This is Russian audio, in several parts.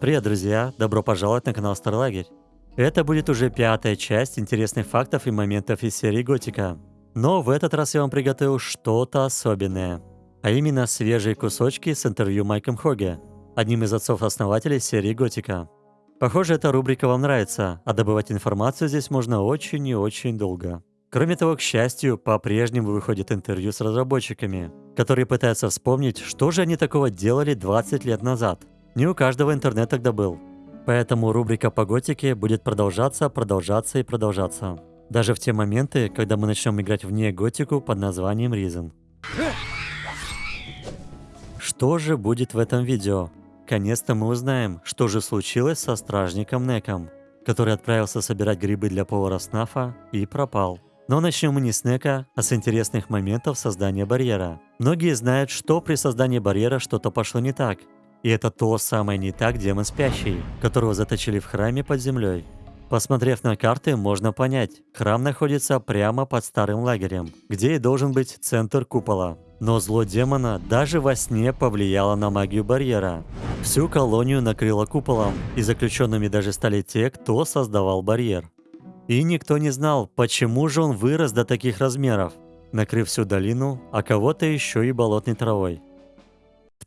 Привет, друзья! Добро пожаловать на канал Старлагерь. Это будет уже пятая часть интересных фактов и моментов из серии Готика. Но в этот раз я вам приготовил что-то особенное. А именно свежие кусочки с интервью Майком Хоге, одним из отцов-основателей серии Готика. Похоже, эта рубрика вам нравится, а добывать информацию здесь можно очень и очень долго. Кроме того, к счастью, по-прежнему выходит интервью с разработчиками, которые пытаются вспомнить, что же они такого делали 20 лет назад. Не у каждого интернет тогда был. Поэтому рубрика по готике будет продолжаться, продолжаться и продолжаться. Даже в те моменты, когда мы начнем играть вне готику под названием Reason. Что же будет в этом видео? Конец-то мы узнаем, что же случилось со стражником Неком, который отправился собирать грибы для повара Снафа и пропал. Но начнем мы не с Нека, а с интересных моментов создания барьера. Многие знают, что при создании барьера что-то пошло не так. И это то самое не так демон спящий, которого заточили в храме под землей. Посмотрев на карты, можно понять, храм находится прямо под старым лагерем, где и должен быть центр купола. Но зло демона даже во сне повлияло на магию барьера. Всю колонию накрыло куполом, и заключенными даже стали те, кто создавал барьер. И никто не знал, почему же он вырос до таких размеров, накрыв всю долину, а кого-то еще и болотной травой.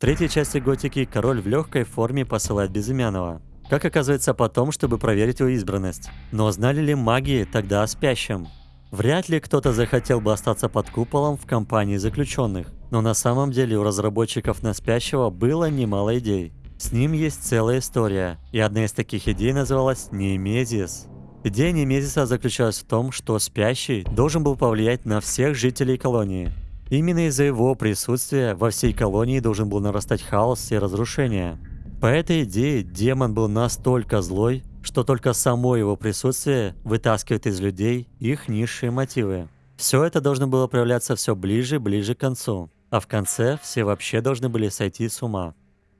Третьей части Готики король в легкой форме посылает Безымянного. Как оказывается потом, чтобы проверить его избранность. Но знали ли маги тогда о спящем? Вряд ли кто-то захотел бы остаться под куполом в компании заключенных. Но на самом деле у разработчиков на спящего было немало идей. С ним есть целая история, и одна из таких идей называлась Неемезис. Идея Немезиса заключалась в том, что спящий должен был повлиять на всех жителей колонии. Именно из-за его присутствия во всей колонии должен был нарастать хаос и разрушение. По этой идее демон был настолько злой, что только само его присутствие вытаскивает из людей их низшие мотивы. Все это должно было проявляться все ближе и ближе к концу, а в конце все вообще должны были сойти с ума.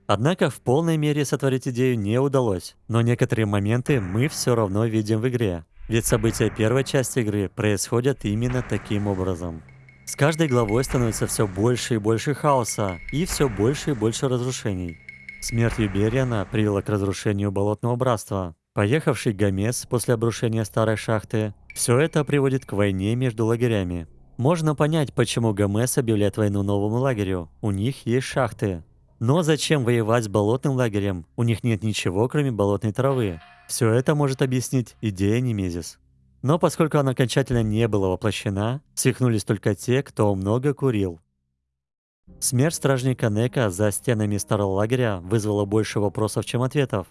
Однако в полной мере сотворить идею не удалось, но некоторые моменты мы все равно видим в игре. Ведь события первой части игры происходят именно таким образом. С каждой главой становится все больше и больше хаоса и все больше и больше разрушений. Смерть Юбериана привела к разрушению Болотного Братства. Поехавший Гомес после обрушения старой шахты. Все это приводит к войне между лагерями. Можно понять, почему Гомес объявляет войну новому лагерю. У них есть шахты, но зачем воевать с болотным лагерем? У них нет ничего, кроме болотной травы. Все это может объяснить идея Немезис. Но поскольку она окончательно не была воплощена, свихнулись только те, кто много курил. Смерть стражника Нека за стенами старого лагеря вызвала больше вопросов, чем ответов.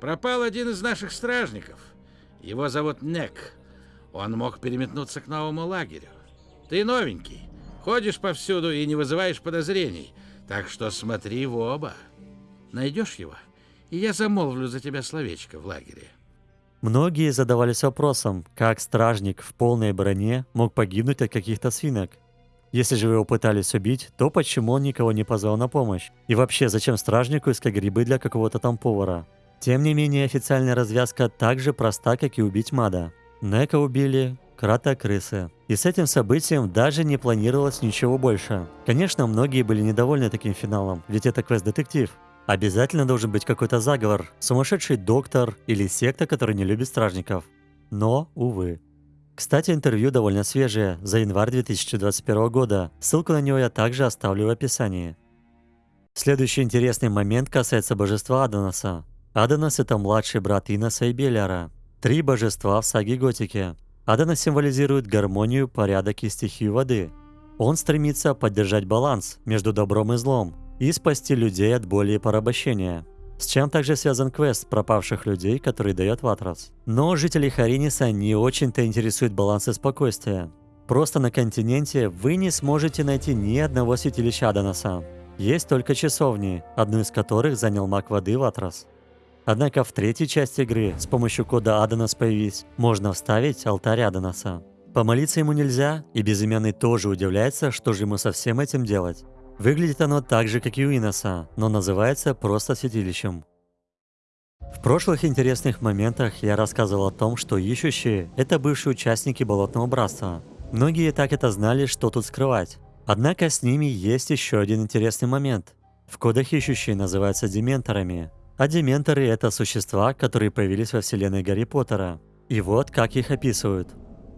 Пропал один из наших стражников. Его зовут Нек. Он мог переметнуться к новому лагерю. Ты новенький. Ходишь повсюду и не вызываешь подозрений – так что смотри в оба. Найдешь его, и я замолвлю за тебя словечко в лагере. Многие задавались вопросом, как стражник в полной броне мог погибнуть от каких-то свинок. Если же его пытались убить, то почему он никого не позвал на помощь? И вообще, зачем стражнику искать грибы для какого-то там повара? Тем не менее, официальная развязка так же проста, как и убить Мада. Нека убили, крата-крысы. И с этим событием даже не планировалось ничего больше. Конечно, многие были недовольны таким финалом, ведь это квест-детектив. Обязательно должен быть какой-то заговор, сумасшедший доктор или секта, которая не любит стражников. Но, увы. Кстати, интервью довольно свежее, за январь 2021 года. Ссылку на него я также оставлю в описании. Следующий интересный момент касается божества Адонаса. Адонас – это младший брат Иноса и Беляра. Три божества в саге Готики. Адана символизирует гармонию, порядок и стихию воды. Он стремится поддержать баланс между добром и злом и спасти людей от боли и порабощения. С чем также связан квест пропавших людей, который дает Ватрас. Но жителей Хариниса не очень-то интересует баланс и спокойствие. Просто на континенте вы не сможете найти ни одного святилища Аданаса. Есть только часовни, одну из которых занял маг воды Ватрас. Однако в третьей части игры с помощью кода Адонас появись, можно вставить алтарь Адонаса. Помолиться ему нельзя, и безымянный тоже удивляется, что же ему со всем этим делать. Выглядит оно так же, как и у Иноса, но называется просто святилищем. В прошлых интересных моментах я рассказывал о том, что ищущие – это бывшие участники Болотного Братства. Многие так это знали, что тут скрывать. Однако с ними есть еще один интересный момент. В кодах ищущие называются дементорами, А дементоры — это существа, которые появились во вселенной Гарри Поттера. И вот как их описывают.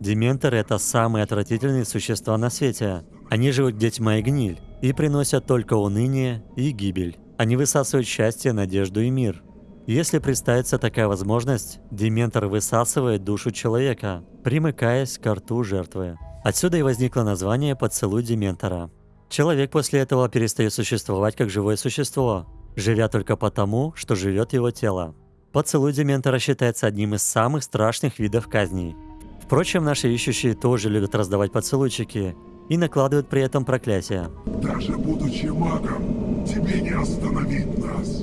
Дементоры — это самые отвратительные существа на свете. Они живут где тьма и гниль, и приносят только уныние и гибель. Они высасывают счастье, надежду и мир. Если представится такая возможность, дементор высасывает душу человека, примыкаясь к рту жертвы. Отсюда и возникло название «поцелуй дементора». Человек после этого перестает существовать как живое существо, живя только потому, что живет его тело. Поцелуй дементора считается одним из самых страшных видов казней. Впрочем, наши ищущие тоже любят раздавать поцелуйчики и накладывают при этом проклятия. Даже будучи магом, тебе не остановить нас.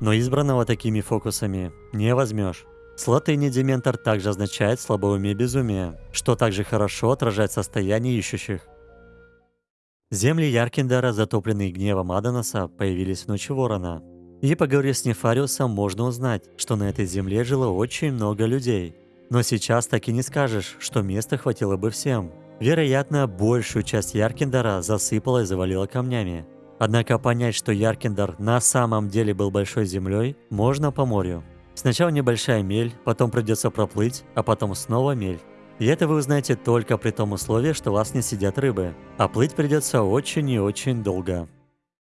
Но избранного такими фокусами не возьмешь. Слотыни дементор также означает слабоумие безумие, что также хорошо отражает состояние ищущих. Земли Яркиндара, затопленные гневом Адонаса, появились в ночь Ворона. И поговорив с Нефариусом, можно узнать, что на этой земле жило очень много людей. Но сейчас так и не скажешь, что места хватило бы всем. Вероятно, большую часть Яркиндара засыпало и завалило камнями. Однако понять, что Яркиндар на самом деле был большой землей, можно по морю. Сначала небольшая мель, потом придется проплыть, а потом снова мель. И это вы узнаете только при том условии, что вас не сидят рыбы. А плыть придется очень и очень долго.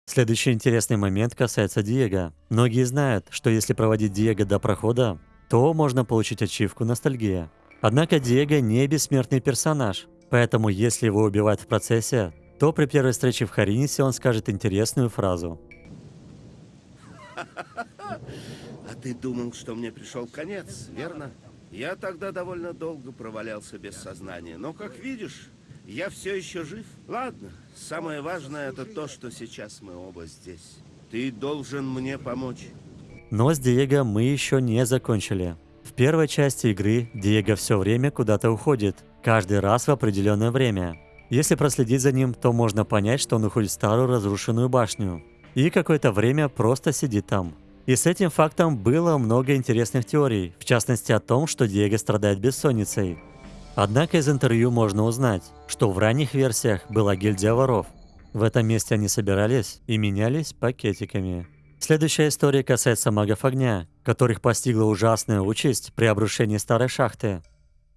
Следующий интересный момент касается Диего. Многие знают, что если проводить Диего до прохода, то можно получить ачивку ностальгия. Однако Диего не бессмертный персонаж, поэтому если его убивают в процессе, то при первой встрече в Харинисе он скажет интересную фразу. А ты думал, что мне пришел конец, верно? Я тогда довольно долго провалялся без сознания, но, как видишь, я все еще жив. Ладно, самое важное это то, что сейчас мы оба здесь. Ты должен мне помочь. Но с Диего мы еще не закончили. В первой части игры Диего все время куда-то уходит, каждый раз в определенное время. Если проследить за ним, то можно понять, что он уходит в старую разрушенную башню. И какое-то время просто сидит там. И с этим фактом было много интересных теорий, в частности о том, что Диего страдает бессонницей. Однако из интервью можно узнать, что в ранних версиях была гильдия воров. В этом месте они собирались и менялись пакетиками. Следующая история касается магов огня, которых постигла ужасная участь при обрушении старой шахты.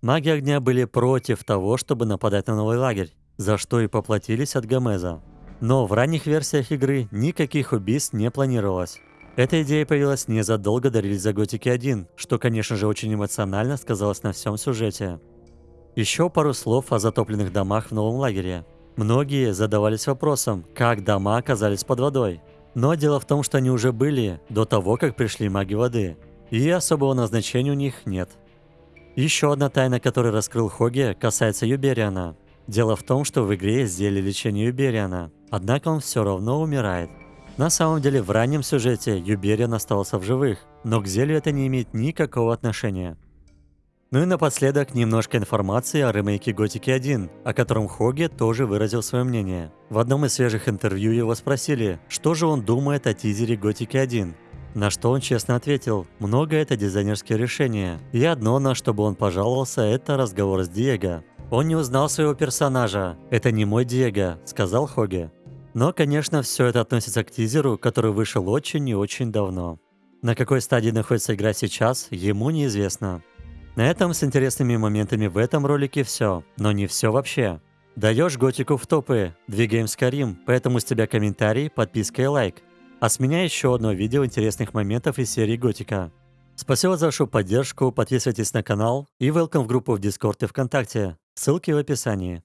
Маги огня были против того, чтобы нападать на новый лагерь, за что и поплатились от Гомеза. Но в ранних версиях игры никаких убийств не планировалось. Эта идея появилась незадолго до релиза Готики 1, что, конечно же, очень эмоционально сказалось на всем сюжете. Еще пару слов о затопленных домах в новом лагере. Многие задавались вопросом, как дома оказались под водой. Но дело в том, что они уже были до того, как пришли маги воды. И особого назначения у них нет. Еще одна тайна, которую раскрыл Хоги, касается Юбериана. Дело в том, что в игре есть зелье лечения Юбериана, однако он все равно умирает. На самом деле в раннем сюжете Юбериан остался в живых, но к зелью это не имеет никакого отношения. Ну и напоследок немножко информации о ремейке Готики 1, о котором Хоги тоже выразил свое мнение. В одном из свежих интервью его спросили, что же он думает о тизере Готики 1. На что он честно ответил, много это дизайнерские решения. И одно, на что бы он пожаловался, это разговор с Диего. Он не узнал своего персонажа. Это не мой Диего, сказал Хоги. Но, конечно, все это относится к тизеру, который вышел очень и очень давно. На какой стадии находится игра сейчас, ему неизвестно. На этом с интересными моментами в этом ролике все, но не все вообще. Даешь готику в топы, двигаем Скарим, поэтому с тебя комментарий, подписка и лайк. А с меня еще одно видео интересных моментов из серии Готика. Спасибо за вашу поддержку, подписывайтесь на канал и welcome в группу в Дискорд и ВКонтакте. Ссылки в описании.